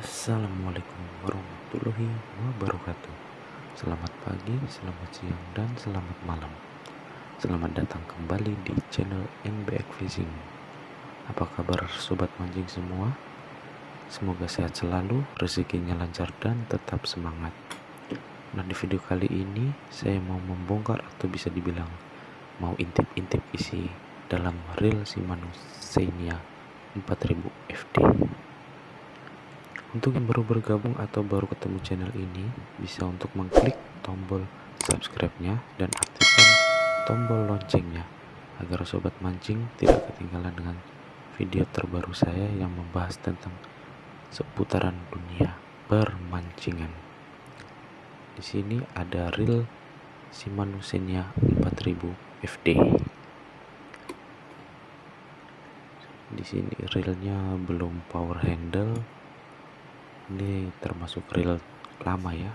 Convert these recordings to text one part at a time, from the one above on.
Assalamualaikum warahmatullahi wabarakatuh. Selamat pagi, selamat siang, dan selamat malam. Selamat datang kembali di channel MBX Fishing. Apa kabar sobat mancing semua? Semoga sehat selalu, rezekinya lancar dan tetap semangat. Nah di video kali ini saya mau membongkar atau bisa dibilang Mau intip-intip isi dalam reel Shimano Xenia 4000 FD untuk yang baru bergabung atau baru ketemu channel ini, bisa untuk mengklik tombol subscribe-nya dan aktifkan tombol loncengnya agar sobat mancing tidak ketinggalan dengan video terbaru saya yang membahas tentang seputaran dunia permancingan. Di sini ada reel Shimano Xenia 4000 FD. Di sini reelnya belum power handle ini termasuk real lama ya.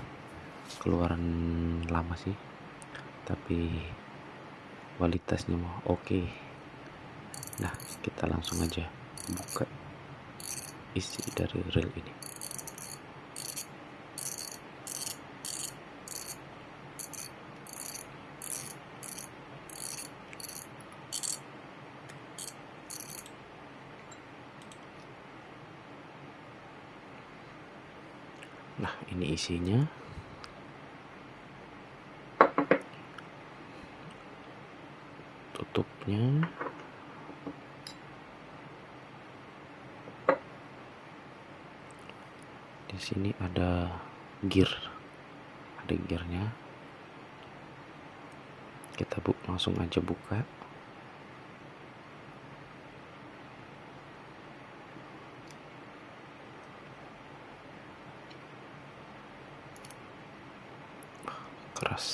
Keluaran lama sih. Tapi kualitasnya mau oke. Okay. nah kita langsung aja buka isi dari reel ini nah ini isinya. Tutupnya. Di sini ada gear. Ada gearnya. Kita bu langsung aja buka keras.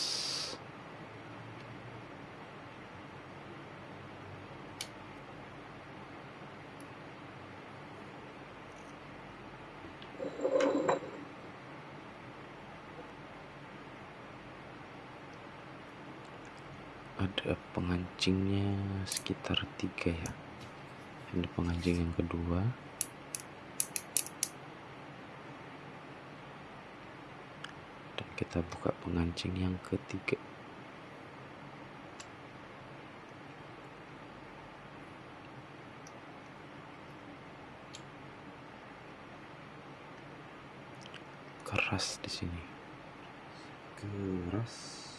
Ada pengancingnya sekitar tiga ya. Ini pengancing yang kedua kita buka pengancing yang ketiga. Keras di sini. Keras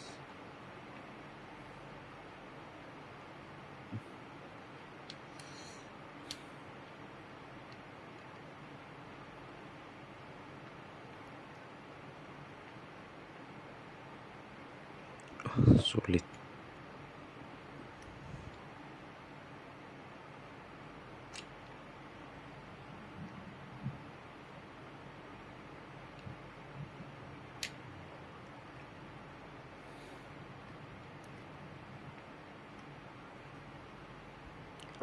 sulit.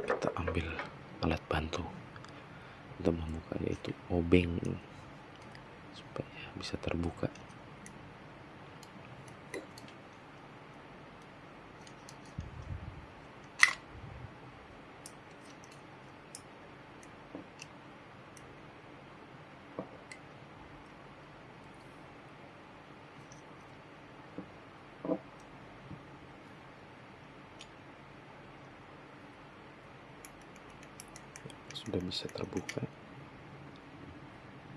Kita ambil alat bantu untuk membuka yaitu obeng supaya bisa terbuka sudah bisa terbuka.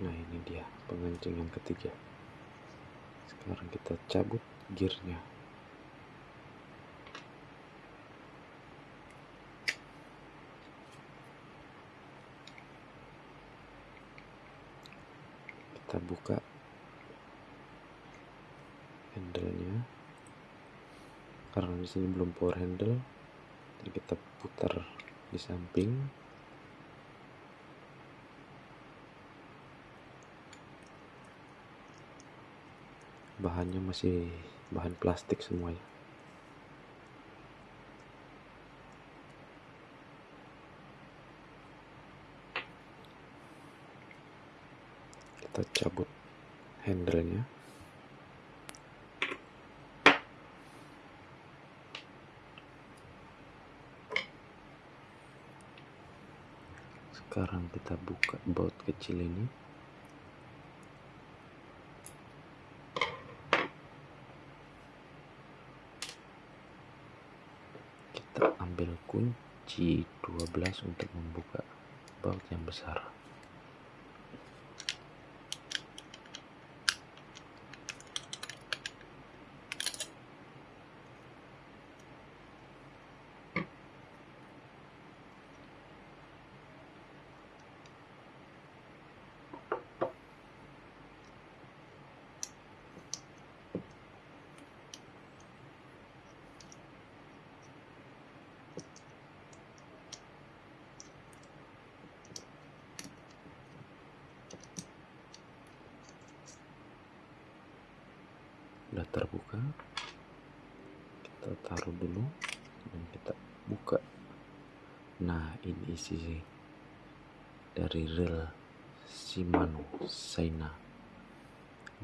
Nah ini dia pengancing yang ketiga. Sekarang kita cabut gearnya. Kita buka handle-nya. Karena di sini belum power handle jadi kita putar di samping bahannya masih bahan plastik semuanya kita cabut handle-nya. Sekarang kita buka baut kecil ini kita ambil kunci 12 untuk membuka baut yang besar sudah terbuka. Kita taruh dulu dan kita buka. Nah ini isi dari reel Shimano Saina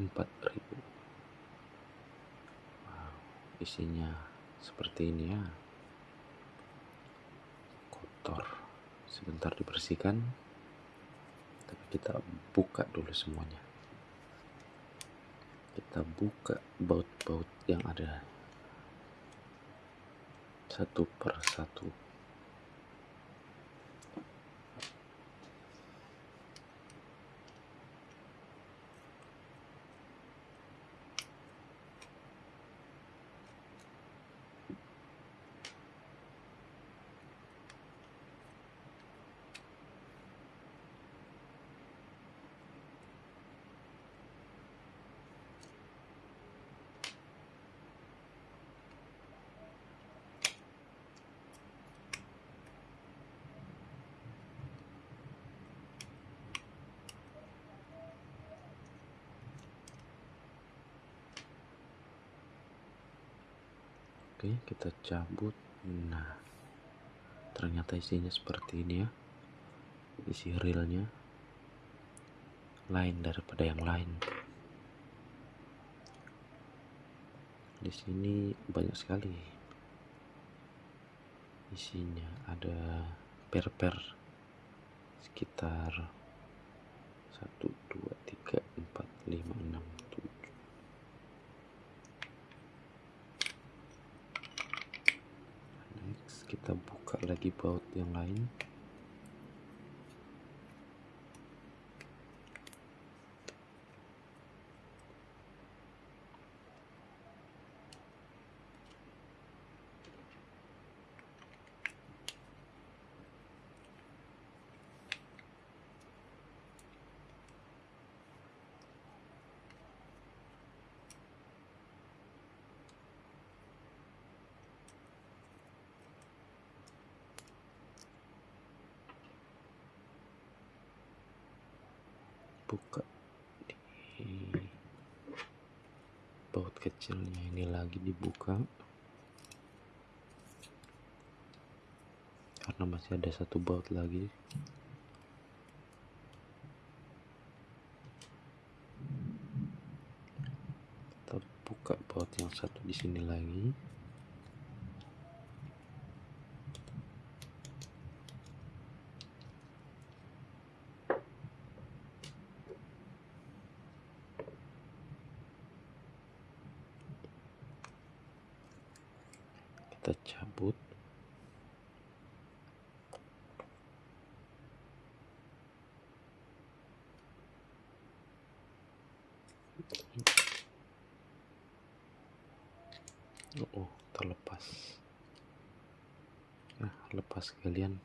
4000 wow, isinya seperti ini ya. Kotor. Sebentar dibersihkan. Tapi kita buka dulu semuanya kita buka baut-baut yang ada. Satu per Oke, kita cabut. Nah, ternyata isinya seperti ini ya. Isi realnya lain daripada yang lain. Di sini banyak sekali isinya. Ada per-per sekitar 1 2 3 4 5 kita buka lagi baut yang lain buka di baut kecilnya ini lagi dibuka. Karena masih ada satu baut lagi. Kita buka baut yang satu di sini lagi kita cabut. Oh terlepas. Nah lepas kalian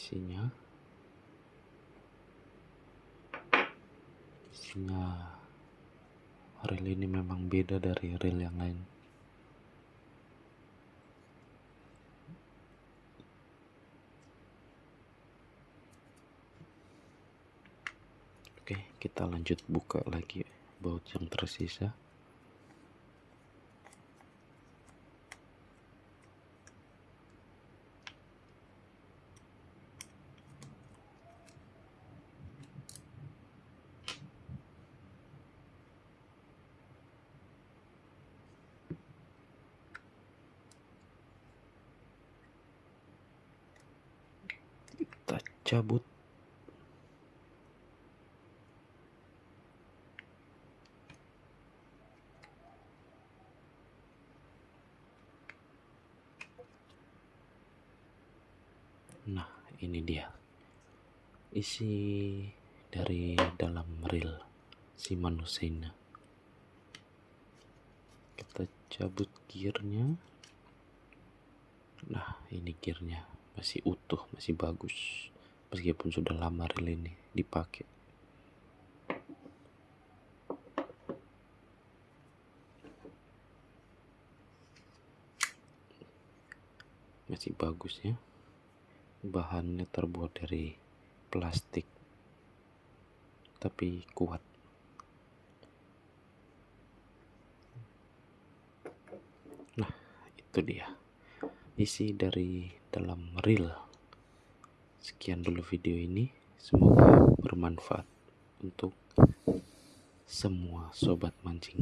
isinya. Isinya reel ini memang beda dari reel yang lain. Oke kita lanjut buka lagi baut yang tersisa kita cabut. Nah ini dia. Isi dari dalam reel si manusia kita cabut gearnya. Nah ini gearnya masih utuh masih bagus meskipun sudah lama reel ini dipakai. Masih bagus ya bahannya terbuat dari plastik tapi kuat. Nah itu dia isi dari dalam reel. Sekian dulu video ini. Semoga bermanfaat untuk semua sobat mancing